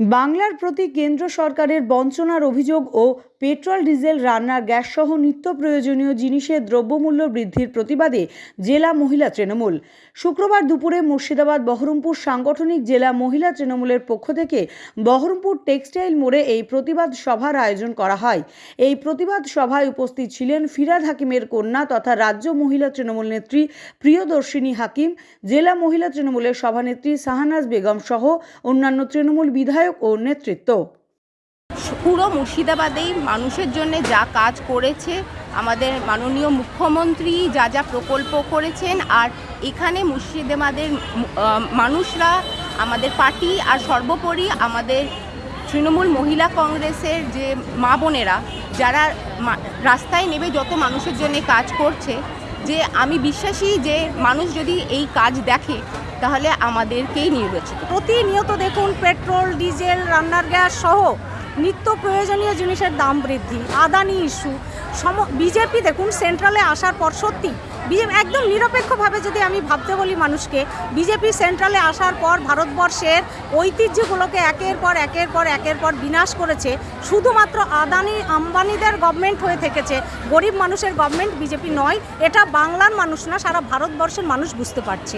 বাংলার প্রতি কেন্দ্র সরকারের বঞ্চনার অভিযোগ ও পেট্রোল, ডিজেল, রান্নার গ্যাস সহ নিত্য প্রয়োজনীয় জিনিসের দ্রব্যমূল্য বৃদ্ধির প্রতিবাদে জেলা মহিলা তৃণমূল। শুক্রবার দুপুরে মুর্শিদাবাদ, বহরমপুর সাংগঠনিক জেলা মহিলা তৃণমূলের পক্ষ থেকে বহরমপুর টেক্সটাইল মোড়ে এই প্রতিবাদ সভার আয়োজন করা হয়। এই প্রতিবাদ সভায় উপস্থিত ছিলেন ফিরাদ হাকিমের কন্যা তথা রাজ্য মহিলা তৃণমূল নেত্রী প্রিয়দর্শিনী হাকিম, জেলা মহিলা তৃণমূলের সভানেত্রী শাহানাজ বেগম সহ অন্যান্য তৃণমূল বিধায়ক ও নেতৃত্ব। পুরো মুর্শিদাবাদেই মানুষের জন্য যা কাজ করেছে, আমাদের মাননীয় মুখ্যমন্ত্রী যা যা প্রকল্প করেছেন, আর এখানে মুর্শিদাবাদের মানুষরা, আমাদের পার্টি, আর সর্বোপরি আমাদের তৃণমূল মহিলা কংগ্রেসের যে মা বোনেরা, যারা রাস্তায় নেমে যত মানুষের জন্য কাজ করছে, যে আমি বিশ্বাসী যে মানুষ যদি এই কাজ দেখে তাহলে আমাদেরকেই নির্বাচিত। প্রতিনিয়ত দেখুন, পেট্রোল, ডিজেল, রান্নার গ্যাস সহ নিত্য প্রয়োজনীয় জিনিসের দাম বৃদ্ধি, আদানি ইস্যু, সম, বিজেপি দেখুন সেন্ট্রালে আসার পর সত্যি বিজেপি একদম নিরপেক্ষভাবে যদি আমি ভাবতে বলি মানুষকে, বিজেপি সেন্ট্রালে আসার পর ভারতবর্ষের ঐতিহ্যগুলোকে একের পর একের পর একের পর বিনাশ করেছে, শুধুমাত্র আদানি, আম্বানিদের গভর্নমেন্ট হয়ে থেকেছে, গরিব মানুষের গভর্নমেন্ট বিজেপি নয়, এটা বাংলার মানুষ না, সারা ভারতবর্ষের মানুষ বুঝতে পারছে।